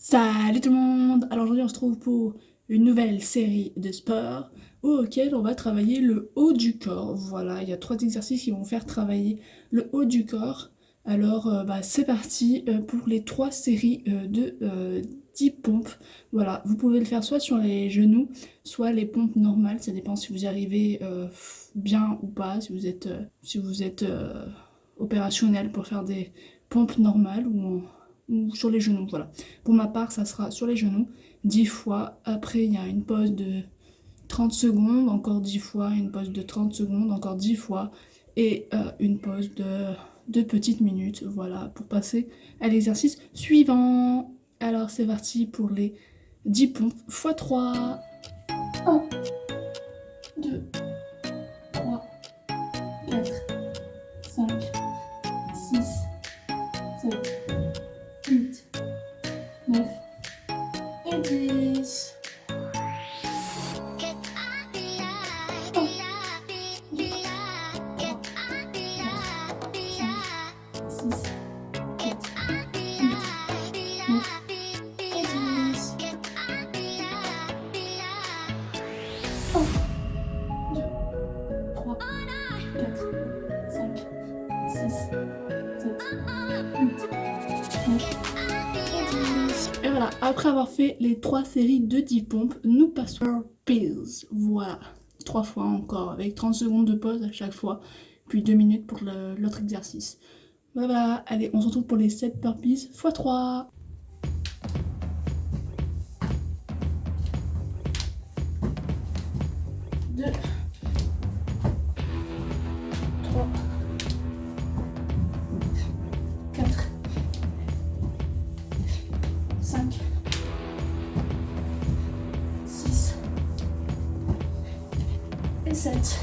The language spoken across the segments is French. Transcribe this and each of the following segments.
Salut tout le monde Alors aujourd'hui on se trouve pour une nouvelle série de sports auquel on va travailler le haut du corps. Voilà, il y a trois exercices qui vont faire travailler le haut du corps. Alors euh, bah, c'est parti euh, pour les trois séries euh, de 10 pompes. Voilà, vous pouvez le faire soit sur les genoux, soit les pompes normales. Ça dépend si vous arrivez bien ou pas, si vous êtes, si vous êtes opérationnel pour faire des pompes normales ou ou sur les genoux, voilà. Pour ma part, ça sera sur les genoux, 10 fois. Après, il y a une pause de 30 secondes, encore 10 fois, une pause de 30 secondes, encore 10 fois, et euh, une pause de 2 petites minutes, voilà, pour passer à l'exercice suivant. Alors, c'est parti pour les 10 pompes x 3. 1, 2, 10. Et après avoir fait les trois séries de 10 pompes, nous passons pills. Voilà, trois fois encore, avec 30 secondes de pause à chaque fois, puis 2 minutes pour l'autre exercice. Voilà, allez, on se retrouve pour les 7 burpees x 3. Et 7.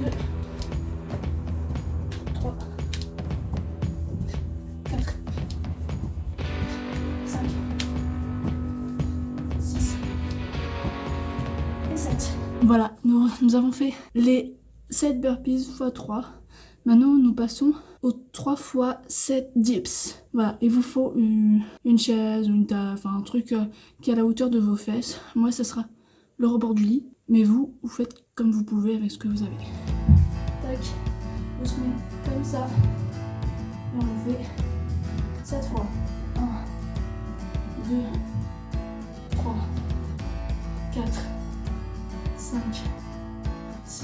Deux. Voilà, nous, avons fait les 7 burpees x 3. Maintenant, nous passons aux 3 fois 7 dips. Voilà, il vous faut une, chaise ou une table, un truc euh, qui est à la hauteur de vos fesses. Moi, ce sera le rebord du lit. Mais vous, vous faites comme vous pouvez avec ce que vous avez. Tac, on se met comme ça. Et on fait 7 fois. 1, 2,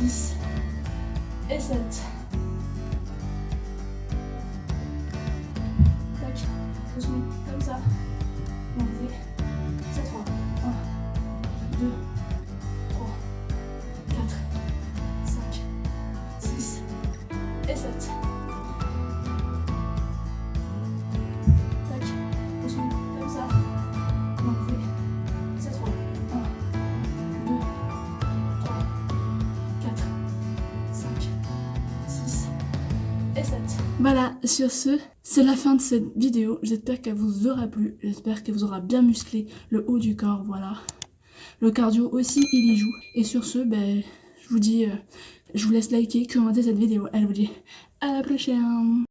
6 et Voilà, sur ce, c'est la fin de cette vidéo. J'espère qu'elle vous aura plu. J'espère qu'elle vous aura bien musclé le haut du corps, voilà. Le cardio aussi, il y joue. Et sur ce, ben, je vous dis, euh, je vous laisse liker, commenter cette vidéo. Elle vous dit à la prochaine